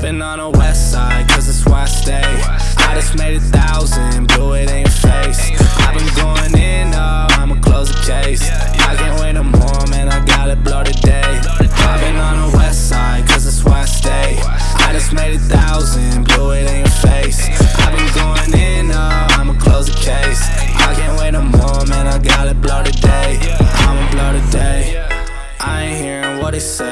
Popping on the west side, cause that's where I stay. I just made a thousand, blew it in your face. I've been going in, oh, I'ma close the case. I can't wait no more, man, I gotta blow today. Popping on the west side, cause that's where I stay. I just made a thousand, blew it in your face. I've been going in, oh, I'ma close the case. I can't wait no more, man, I gotta blow today. I'ma blow today. I ain't hearing what they say.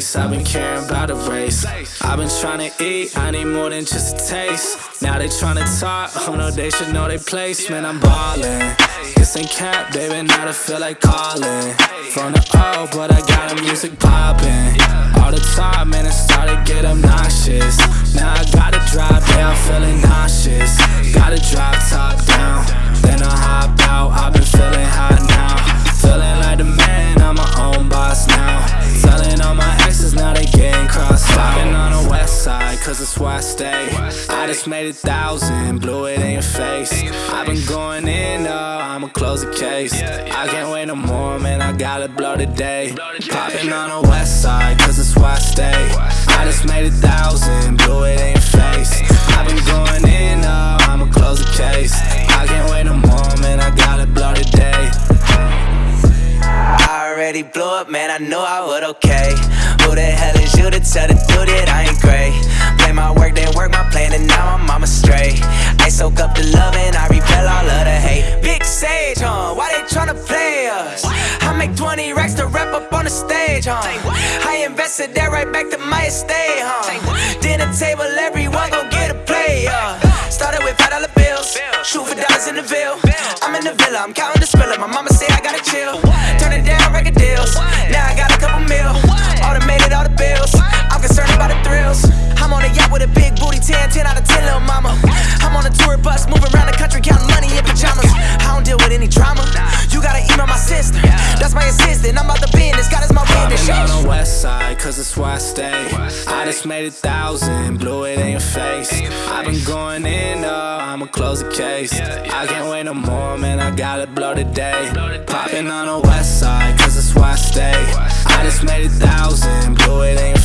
I've been caring about a race. I've been trying to eat, I need more than just a taste. Now they trying to talk, oh no, they should know their place. Man, I'm ballin'. This ain't cap, baby, now I feel like calling. From the O, but I got the music poppin'. All the time, man, it started get obnoxious. Just made a thousand, blew it in your face. I've been going in, oh, I'ma close the case. I can't wait no more, man, I gotta blow today. Popping on the west side, cause that's where I stay. I just made a thousand, blew it in your face. I've been going in, oh, I'ma close the case. I can't wait no more, man, I gotta blow today. I already blew up, man, I knew I would okay Who the hell is you to tell the dude that I ain't great? Play my work, then soak up the love and I repel all of the hate. Big Sage, huh? Why they tryna play us? I make 20 racks to rap up on the stage, huh? I invested that right back to my estate, huh? Dinner table, everyone gon' get a play, uh Started with five dollar bills, shoot for dollars in the Ville I'm in the villa, I'm counting the spiller, my mama say I gotta chill. Turn it down, record deals, now I got a couple mil. Automated all the bills, I'm concerned about the thrills that's why I stay. I just made a thousand, blew it in your face. I've been going in, oh, I'ma close the case. I can't wait no more, man, I gotta blow today. Popping on the west side, cause that's why I stay. I just made a thousand, blew it in your face.